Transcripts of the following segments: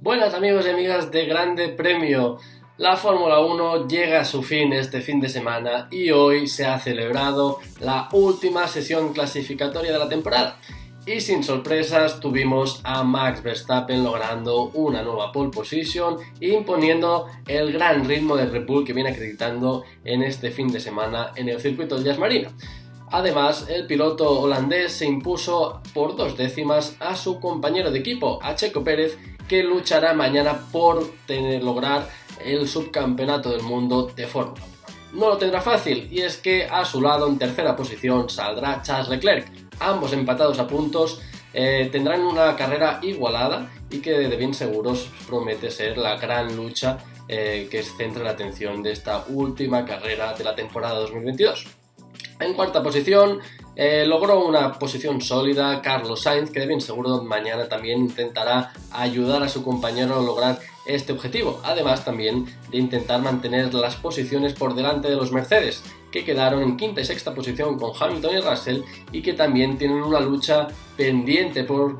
Buenas amigos y amigas de Grande Premio. La Fórmula 1 llega a su fin este fin de semana y hoy se ha celebrado la última sesión clasificatoria de la temporada. Y sin sorpresas tuvimos a Max Verstappen logrando una nueva pole position imponiendo el gran ritmo de Red Bull que viene acreditando en este fin de semana en el circuito de Jazz Marina. Además, el piloto holandés se impuso por dos décimas a su compañero de equipo, a Checo Pérez, que luchará mañana por tener, lograr el subcampeonato del mundo de Fórmula 1. No lo tendrá fácil, y es que a su lado en tercera posición saldrá Charles Leclerc. Ambos empatados a puntos eh, tendrán una carrera igualada y que de bien seguros promete ser la gran lucha eh, que centra la atención de esta última carrera de la temporada 2022. En cuarta posición eh, logró una posición sólida Carlos Sainz, que de bien seguro mañana también intentará ayudar a su compañero a lograr este objetivo, además también de intentar mantener las posiciones por delante de los Mercedes, que quedaron en quinta y sexta posición con Hamilton y Russell y que también tienen una lucha pendiente por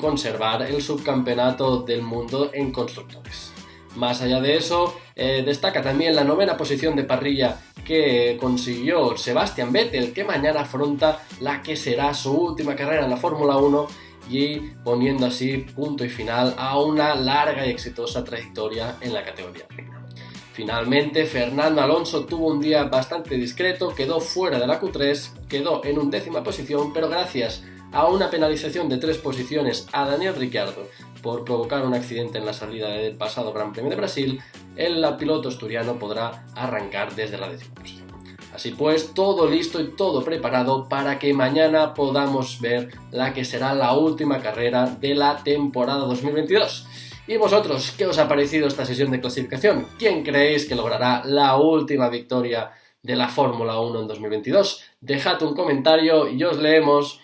conservar el subcampeonato del mundo en constructores. Más allá de eso, eh, destaca también la novena posición de parrilla que consiguió Sebastian Vettel, que mañana afronta la que será su última carrera en la Fórmula 1 y poniendo así punto y final a una larga y exitosa trayectoria en la categoría Finalmente, Fernando Alonso tuvo un día bastante discreto, quedó fuera de la Q3, quedó en undécima posición, pero gracias a una penalización de tres posiciones a Daniel Ricciardo por provocar un accidente en la salida del pasado Gran Premio de Brasil, el piloto asturiano podrá arrancar desde la décima posición. Así pues, todo listo y todo preparado para que mañana podamos ver la que será la última carrera de la temporada 2022. ¿Y vosotros, qué os ha parecido esta sesión de clasificación? ¿Quién creéis que logrará la última victoria de la Fórmula 1 en 2022? Dejad un comentario y os leemos.